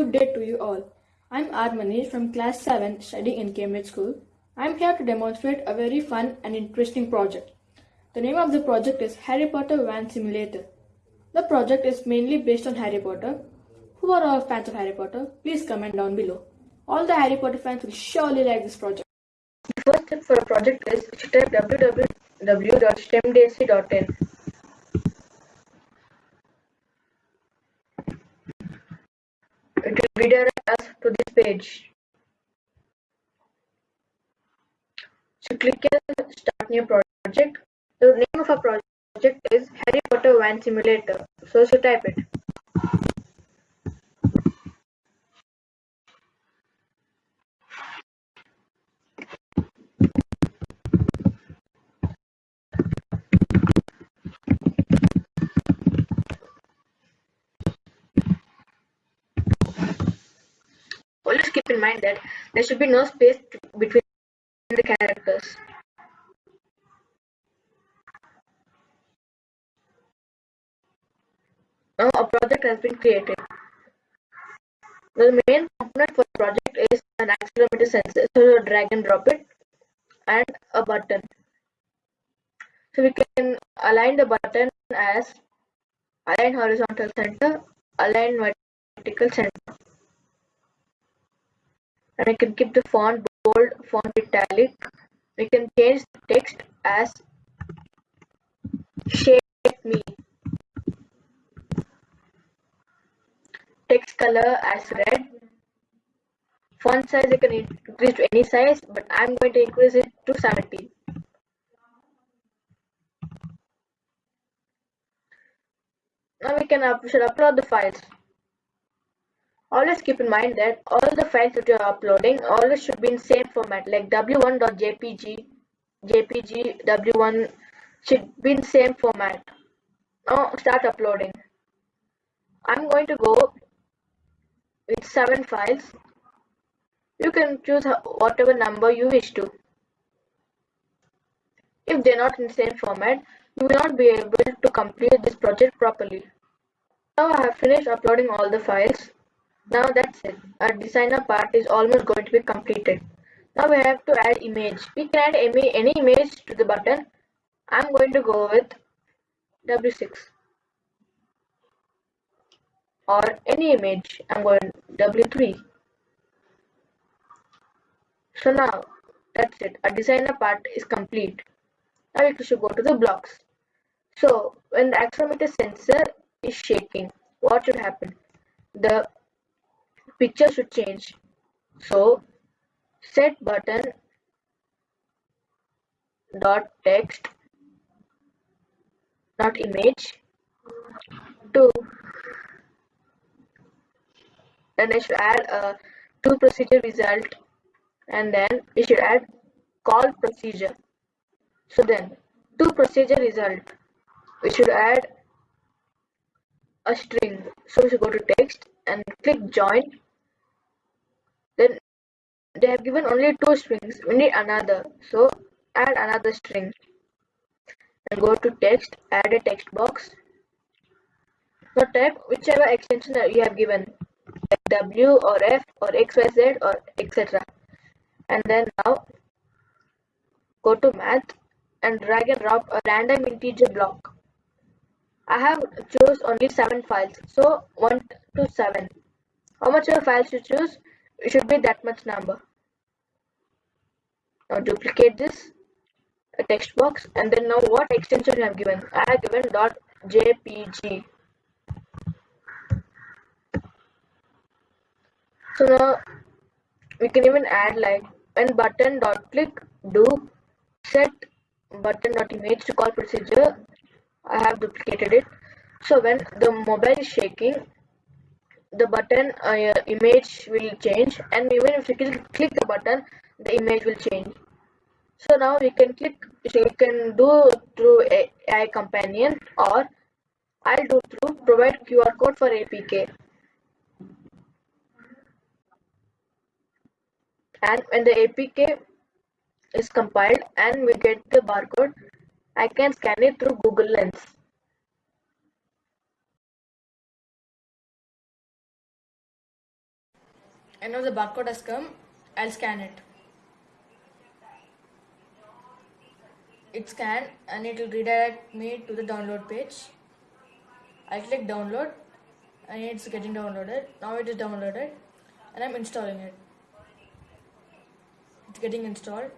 Good day to you all. I'm. Manish from class 7 studying in Cambridge School. I'm here to demonstrate a very fun and interesting project. The name of the project is Harry Potter Wand Simulator. The project is mainly based on Harry Potter. Who are all fans of Harry Potter? Please comment down below. All the Harry Potter fans will surely like this project. The first step for a project is to type www.stemdaisy.in. It will redirect us to this page. So click on Start New Project. The name of our project is Harry Potter Wand Simulator. So, so type it. Always keep in mind that there should be no space between the characters. Now a project has been created. The main component for the project is an accelerometer sensor. So drag and drop it and a button. So we can align the button as align horizontal center, align vertical center and I can keep the font bold, font italic. We can change the text as shape me. Text color as red. Font size I can increase to any size, but I'm going to increase it to 70. Now we can up, should upload the files. Always keep in mind that all the files that you are uploading always should be in same format like w1.jpg, jpg, w1 should be in same format. Now start uploading. I'm going to go with 7 files. You can choose whatever number you wish to. If they're not in the same format, you will not be able to complete this project properly. Now I have finished uploading all the files. Now that's it. Our designer part is almost going to be completed. Now we have to add image. We can add any, image to the button. I'm going to go with W6 or any image. I'm going W3. So now that's it. Our designer part is complete. Now we should go to the blocks. So when the accelerometer sensor is shaking, what should happen? The picture should change. So set button dot text not image to then I should add uh, a to procedure result and then we should add call procedure. So then to procedure result. We should add a string. So we should go to text and click join they have given only two strings we need another. So add another string. And go to text add a text box. Now type whichever extension that you have given like w or f or xyz or etc and then now go to math and drag and drop a random integer block. I have chose only 7 files. So 1 to 7 how much of files you choose? It should be that much number. Now duplicate this a text box and then now what extension you have given. I have given dot jpg. So now we can even add like when button dot click do set button dot image to call procedure. I have duplicated it. So when the mobile is shaking the button uh, image will change and even if you click the button the image will change so now we can click so you can do through AI companion or I'll do through provide QR code for APK and when the APK is compiled and we get the barcode I can scan it through Google Lens. And now the barcode has come. I'll scan it it scanned and it will redirect me to the download page. I click download and it's getting downloaded. Now it is downloaded and I'm installing it. It's getting installed.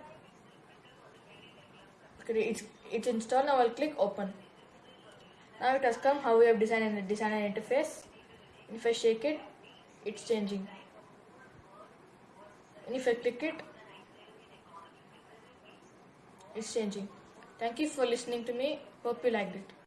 It's it's installed. Now I'll click open. Now it has come. How we have designed an design an interface. If I shake it it's changing. And if I click it it's changing thank you for listening to me. Hope you liked it